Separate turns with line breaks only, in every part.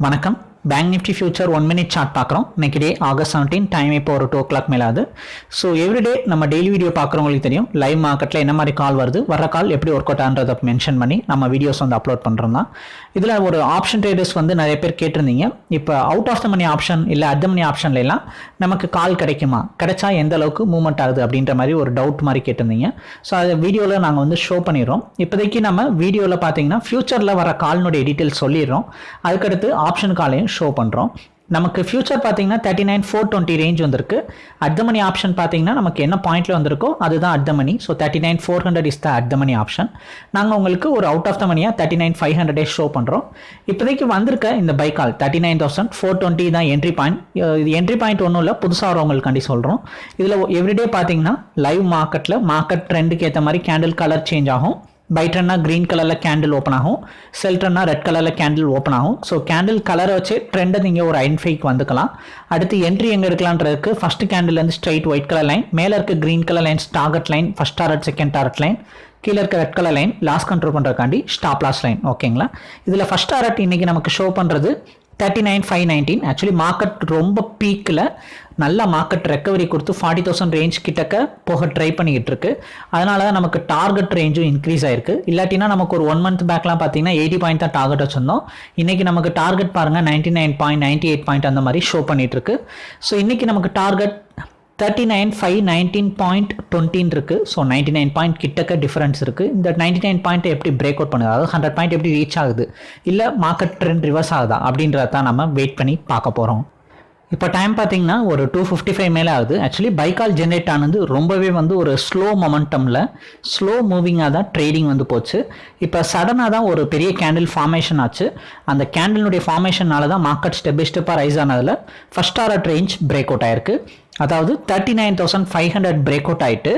வணக்கம். Bank nifty future one minute chart பார்க்குறோம். இன்னைக்கு டே ஆகஸ்ட் செவன்டீன் டைம் இப்போ ஒரு டூ ஓ கிளாக் மேலே ஆகுது. ஸோ எவ்ரிடே நம்ம டெய்லி வீடியோ பார்க்குறவங்களுக்கு தெரியும். லைவ் மார்க்கெட்டில் என்ன மாதிரி கால் வருது வர கால் எப்படி ஒர்க் அவுட் ஆன்றதை மென்ஷன் பண்ணி நம்ம வீடியோஸ் வந்து அப்லோட் பண்ணுறோம் தான் இதில் ஒரு ஆப்ஷன் ட்ரேடர்ஸ் வந்து நிறைய பேர் கேட்டிருந்தீங்க. இப்போ out of the money option இல்லை அட் த மணி ஆப்ஷன்ல எல்லாம் நமக்கு கால் கிடைக்குமா? கிடைச்சா எந்த அளவுக்கு மூவ்மெண்ட் ஆகுது அப்படின்ற மாதிரி ஒரு டவுட் மாதிரி கேட்டிருந்தீங்க. ஸோ அது வீடியோவில் நாங்கள் வந்து ஷோ பண்ணிடுறோம். இப்போதைக்கு நம்ம வீடியோவில் பார்த்தீங்கன்னா ஃபியூச்சரில் வர கால்னுடைய டீட்டெயில்ஸ் சொல்லிடுறோம். அதுக்கடுத்து ஆப்ஷன் காலையும் ஷோ பண்ணுறோம் நமக்கு ஃபியூச்சர் பார்த்தீங்கன்னா thirty nine four twenty range வந்திருக்கு. அட் த மணி ஆப்ஷன் பார்த்தீங்கன்னா நமக்கு என்ன பாயிண்ட்ல வந்திருக்கோ அதுதான் at the money so thirty nine four hundred is the at the money option நாங்கள் உங்களுக்கு ஒரு அவுட் ஆஃப் த மணியாக தேர்ட்டி நைன் ஃபைவ் ஹண்ட்ரடே ஷோ பண்ணுறோம் இப்போதைக்கு வந்திருக்க இந்த பைக்கால் thirty nine thousand four twenty தான் என்ட்ரி பாயிண்ட் இது என்ட்ரி பாயிண்ட் ஒன்றும் இல்லை புதுசாக வரவங்களுக்காண்டி சொல்கிறோம் இதில் எவ்ரிடே பார்த்தீங்கன்னா லைவ் மார்க்கெட்டில் மார்க்கெட் ட்ரெண்டுக்கு ஏற்ற மாதிரி கேண்டில் கலர் சேஞ்ச் ஆகும். பைட்ரன்னா க்ரீன் கலரில் கேண்டில் ஓப்பன் ஆகும். செல் ரெட் கலரில் கேண்டில் ஓப்பன் ஆகும். ஸோ கேண்டில் கலரை வச்சு ட்ரெண்டை நீங்கள் ஒரு ஐடென்டிஃபைக்கு வந்துக்கலாம். அடுத்து என்ட்ரி எங்கே எடுக்கலான்றதுக்கு ஃபஸ்ட் கேண்டில்லேருந்து ஸ்ட்ரைட் ஒயிட் கலர் லைன் மேலே இருக்க green colour lines target line first target second target line கீழே இருக்க red colour line loss control பண்ணுறதுக்காண்டி stop loss line ஓகேங்களா இதில் ஃபஸ்ட் டாரட் இன்னைக்கு நமக்கு ஷோ பண்ணுறது thirty nine five nineteen actually market ரொம்ப பீக்கில் நல்ல மார்க்கெட் ரெக்கவரி கொடுத்து ஃபார்ட்டி தௌசண்ட் ரேஞ்ச் கிட்டக்க போக ட்ரை பண்ணிக்கிட்டு இருக்கு. அதனால தான் நமக்கு டார்கெட் ரேஞ்சும் இன்க்ரீஸ் ஆயிருக்கு. இல்லாட்டினா நமக்கு ஒரு ஒன் மந்த் பேக்லாம் பார்த்தீங்கன்னா எயிட்டி பாயிண்ட் தான் டார்கெட் வச்சிருந்தோம். இன்னைக்கு நமக்கு டார்கெட் பாருங்க ninety nine point ninety eight point அந்த மாதிரி ஷோ பண்ணிகிட்டு இருக்கு. ஸோ இன்றைக்கி நமக்கு target thirty nine five nineteen point டுவெண்ட்டின் இருக்குது ஸோ நைன்டி நைன் பாயிண்ட் கிட்டக்க டிஃபரன்ஸ் இருக்குது இந்த நைன்டி நைன் பாயிண்ட் எப்படி பிரேக் அவுட் பண்ணுது? அதாவது ஹண்ட்ரட் பாயிண்ட் எப்படி ரீச் ஆகுது? இல்லை மார்க்கெட் ட்ரெண்ட் ரிவர்ஸ் ஆகுதா? அப்படின்றத தான் நம்ம வெயிட் பண்ணி பார்க்க போகிறோம் இப்போ டைம் பார்த்தீங்கன்னா ஒரு டூ ஃபிஃப்டி ஃபைவ் மேலே ஆகுது. ஆக்சுவலி பைக்கால் ஜென்ரேட் ஆனது ரொம்பவே வந்து ஒரு ஸ்லோ மொமெண்டமில் ஸ்லோ மூவிங்காக தான் ட்ரேடிங் வந்து போச்சு. இப்போ சடனாக தான் ஒரு பெரிய கேண்டில் ஃபார்மேஷன் ஆச்சு. அந்த கேண்டிலுடைய ஃபார்மேஷனால தான் மார்க்கெட் ஸ்டெப் பை ஸ்டெப்பாக ரைஸ் ஆனதில் ஃபஸ்ட் ஆர்ட் ரேஞ்ச் பிரேக் அவுட் ஆயிருக்கு. அதாவது thirty nine thousand five hundred break out ஆயிட்டு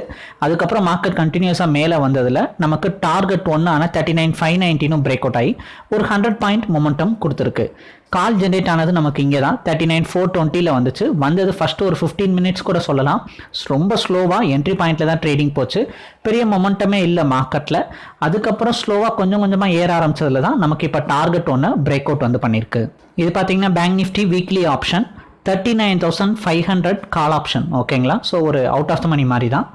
அதுக்கப்புறம் மார்க்கெட் கண்டினியூஸாக மேலே வந்ததில் நமக்கு டார்கெட் ஒன்று ஆனால் தேர்ட்டி நைன் ஃபைவ் நைன்ட்டினும் பிரேக் அவுட் ஆகி ஒரு ஹண்ட்ரட் பாயிண்ட் மொமெண்டம் கொடுத்துருக்கு. கால் ஜென்ரேட் ஆனது நமக்கு இங்கே தான் தேர்ட்டி நைன் ஃபோர் டுவெண்ட்டியில் வந்துச்சு. வந்தது ஃபர்ஸ்ட் ஒரு ஃபிஃப்டீன் மினிட்ஸ் கூட சொல்லலாம். ரொம்ப ஸ்லோவாக என்ட்ரி பாயிண்ட்டில் தான் ட்ரேடிங் போச்சு. பெரிய மொமெண்டமே இல்லை மார்க்கெட்டில் அதுக்கப்புறம் ஸ்லோவாக கொஞ்சம் கொஞ்சமாக ஏற ஆரம்பிச்சதுல தான் நமக்கு இப்போ டார்கெட் ஒன்று பிரேக் அவுட் வந்து பண்ணியிருக்கு இது பார்த்தீங்கன்னா bank nifty weekly option thirty nine thousand five hundred call option ஓகேங்களா ஸோ ஒரு அவுட் ஆஃப் த மணி மாதிரி தான்.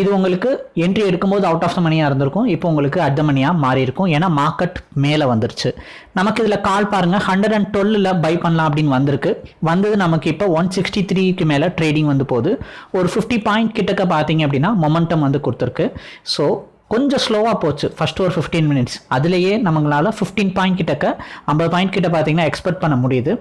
இது உங்களுக்கு என்ட்ரி எடுக்கும்போது அவுட் ஆஃப் த மணியாக இருந்திருக்கும். இப்போ உங்களுக்கு அட் த மணியாக மாறி இருக்கும். ஏன்னா மார்க்கெட் மேலே வந்துருச்சு. நமக்கு இதில் கால் பாருங்கள் ஹண்ட்ரட் அண்ட் டுவெல்லில் பை பண்ணலாம் அப்படின்னு வந்திருக்கு. வந்தது நமக்கு இப்போ ஒன் சிக்ஸ்டி த்ரீக்கு மேலே ட்ரேடிங் வந்து போகுது. ஒரு ஃபிஃப்டி பாயிண்ட் கிட்டக்க பார்த்தீங்க அப்படின்னா மொமெண்டம் வந்து கொடுத்துருக்கு. ஸோ கொஞ்சம் ஸ்லோவாக போச்சு. ஃபர்ஸ்ட் ஒரு ஃபிஃப்டீன் மினிட்ஸ் அதுலேயே நம்மளால் ஃபிஃப்டீன் பாயிண்ட் கிட்டக்க ஐம்பது பாயிண்ட் கிட்ட பார்த்தீங்கன்னா எக்ஸ்பெக்ட் பண்ண முடியுது.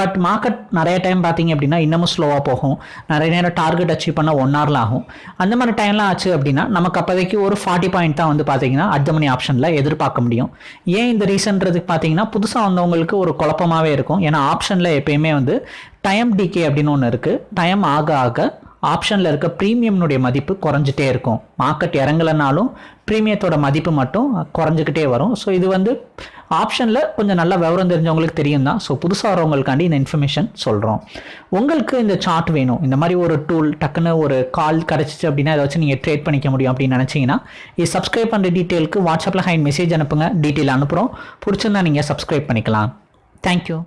பட் மார்க்கெட் நிறைய டைம் பார்த்தீங்க அப்படின்னா இன்னமும் ஸ்லோவாக போகும். நிறைய நேரம் டார்கெட் அச்சீவ் பண்ண ஒன் ஹவரில் ஆகும். அந்த மாதிரி டைம்லாம் ஆச்சு அப்படின்னா நமக்கு அப்போதைக்கு ஒரு ஃபார்ட்டி பாயிண்ட் தான் வந்து பார்த்தீங்கன்னா அடுத்த மணி ஆப்ஷனில் எதிர்பார்க்க முடியும். ஏன் இந்த ரீசன்றதுக்கு பார்த்தீங்கன்னா புதுசாக வந்தவங்களுக்கு ஒரு குழப்பமாகவே இருக்கும். ஏன்னா ஆப்ஷனில் எப்பயுமே வந்து டைம் டிகே அப்படின்னு ஒன்று இருக்குது டைம் ஆக ஆக ஆப்ஷனில் இருக்க ப்ரீமியம்னுடைய மதிப்பு குறைஞ்சிட்டே இருக்கும். மார்க்கெட் இறங்கலைனாலும் ப்ரீமியத்தோட மதிப்பு மட்டும் குறைஞ்சிக்கிட்டே வரும். ஸோ இது வந்து ஆப்ஷனில் கொஞ்சம் நல்லா விவரம் தெரிஞ்சவங்களுக்கு தெரியும் தான் ஸோ புதுசாக வரவங்களுக்காண்டி இந்த இன்ஃபர்மேஷன் சொல்கிறோம் உங்களுக்கு இந்த சார்ட் வேணும். இந்த மாதிரி ஒரு டூல் டக்குன்னு ஒரு கால் கிடச்சிச்சு அப்படின்னா அதை வச்சு நீங்கள் ட்ரேட் பண்ணிக்க முடியும் அப்படின்னு நினச்சிங்கன்னா இது சப்ஸ்கிரைப் பண்ணுற டீட்டெயிலுக்கு வாட்ஸ்அப்பில் ஹைன் மெசேஜ் அனுப்புங்க. டீட்டெயில் அனுப்புகிறோம் பிடிச்சிருந்தா நீங்கள் சப்ஸ்கிரைப் பண்ணிக்கலாம். தேங்க்யூ